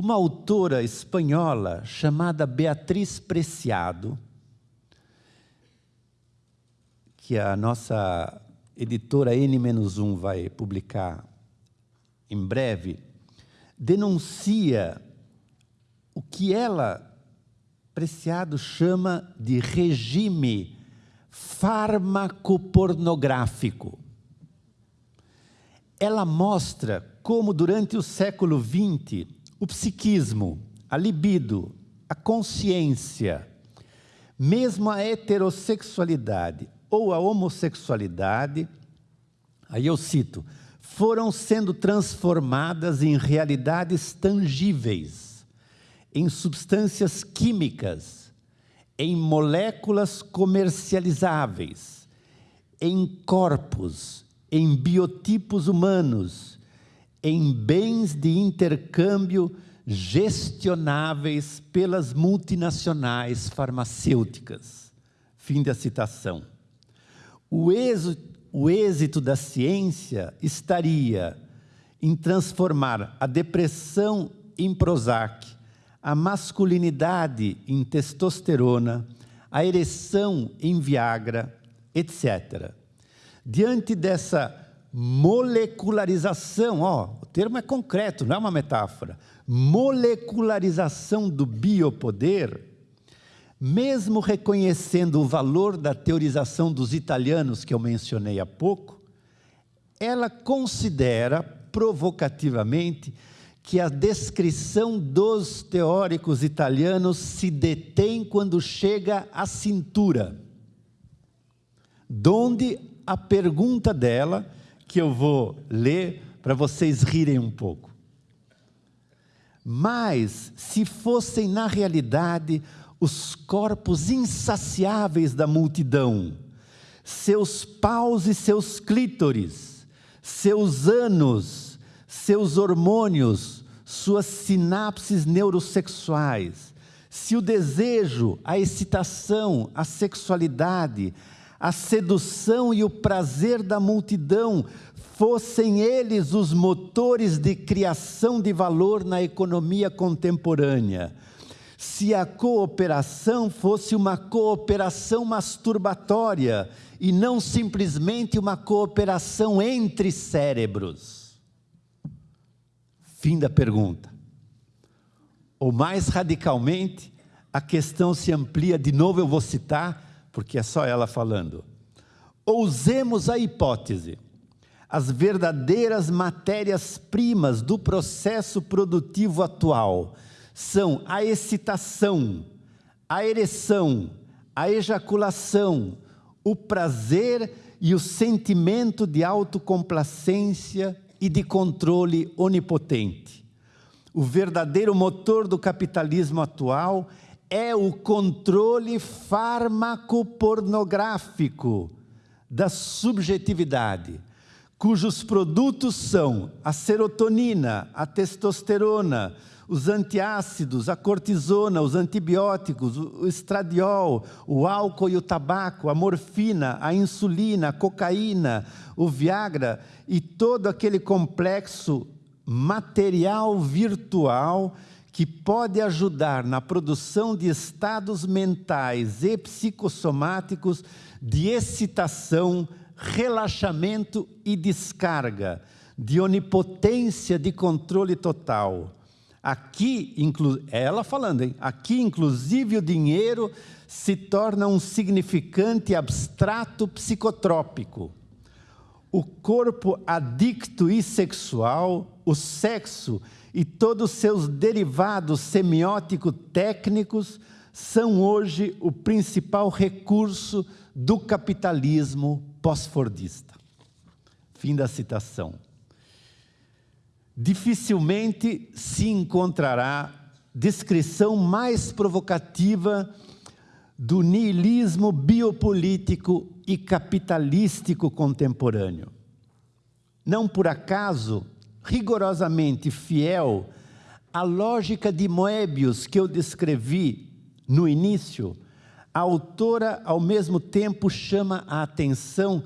uma autora espanhola chamada Beatriz Preciado, que a nossa editora N-1 vai publicar em breve, denuncia o que ela, Preciado, chama de regime farmacopornográfico. Ela mostra como, durante o século XX, o psiquismo, a libido, a consciência, mesmo a heterossexualidade ou a homossexualidade, aí eu cito, foram sendo transformadas em realidades tangíveis, em substâncias químicas, em moléculas comercializáveis, em corpos, em biotipos humanos, em bens de intercâmbio gestionáveis pelas multinacionais farmacêuticas. Fim da citação. O êxito, o êxito da ciência estaria em transformar a depressão em Prozac, a masculinidade em testosterona, a ereção em Viagra, etc. Diante dessa molecularização, ó, o termo é concreto, não é uma metáfora, molecularização do biopoder, mesmo reconhecendo o valor da teorização dos italianos que eu mencionei há pouco, ela considera provocativamente que a descrição dos teóricos italianos se detém quando chega à cintura, donde a pergunta dela que eu vou ler para vocês rirem um pouco. Mas, se fossem na realidade os corpos insaciáveis da multidão, seus paus e seus clítores, seus anos, seus hormônios, suas sinapses neurosexuais, se o desejo, a excitação, a sexualidade, a sedução e o prazer da multidão fossem eles os motores de criação de valor na economia contemporânea. Se a cooperação fosse uma cooperação masturbatória e não simplesmente uma cooperação entre cérebros. Fim da pergunta. Ou mais radicalmente, a questão se amplia, de novo eu vou citar, porque é só ela falando. Ousemos a hipótese. As verdadeiras matérias-primas do processo produtivo atual são a excitação, a ereção, a ejaculação, o prazer e o sentimento de autocomplacência e de controle onipotente. O verdadeiro motor do capitalismo atual é o controle farmacopornográfico da subjetividade, cujos produtos são a serotonina, a testosterona, os antiácidos, a cortisona, os antibióticos, o estradiol, o álcool e o tabaco, a morfina, a insulina, a cocaína, o Viagra e todo aquele complexo material virtual que pode ajudar na produção de estados mentais e psicossomáticos de excitação, relaxamento e descarga, de onipotência de controle total. Aqui, é ela falando, hein? aqui inclusive o dinheiro se torna um significante abstrato psicotrópico. O corpo adicto e sexual, o sexo e todos os seus derivados semiótico-técnicos são hoje o principal recurso do capitalismo pós-fordista. Fim da citação. Dificilmente se encontrará descrição mais provocativa do niilismo biopolítico e capitalístico contemporâneo. Não por acaso, rigorosamente fiel à lógica de Moebius que eu descrevi no início, a autora, ao mesmo tempo, chama a atenção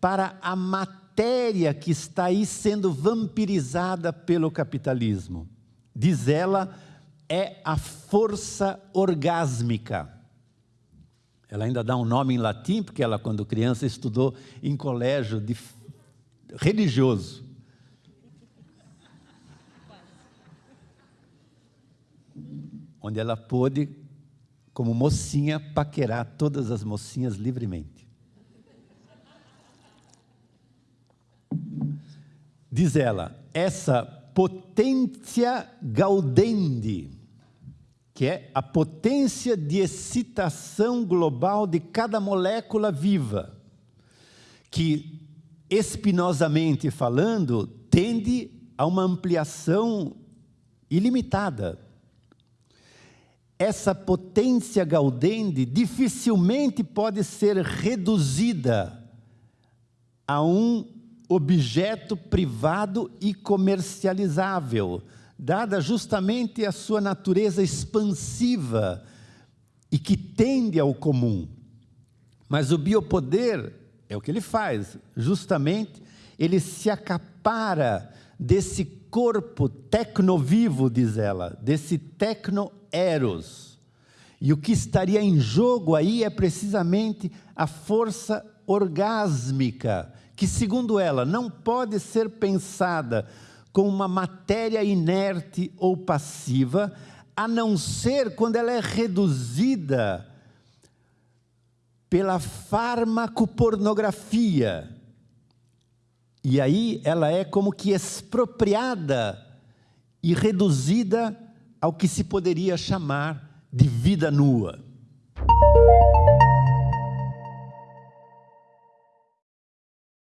para a matéria que está aí sendo vampirizada pelo capitalismo. diz ela, é a força orgásmica. Ela ainda dá um nome em latim, porque ela, quando criança, estudou em colégio de religioso. Onde ela pôde, como mocinha, paquerar todas as mocinhas livremente. Diz ela, essa potência gaudendi, que é a potência de excitação global de cada molécula viva, que, espinosamente falando, tende a uma ampliação ilimitada. Essa potência gaudende dificilmente pode ser reduzida a um objeto privado e comercializável, dada justamente a sua natureza expansiva e que tende ao comum. Mas o biopoder é o que ele faz, justamente ele se acapara desse corpo tecnovivo, diz ela, desse tecnoeros. E o que estaria em jogo aí é precisamente a força orgásmica, que, segundo ela, não pode ser pensada com uma matéria inerte ou passiva, a não ser quando ela é reduzida pela farmacopornografia. E aí ela é como que expropriada e reduzida ao que se poderia chamar de vida nua.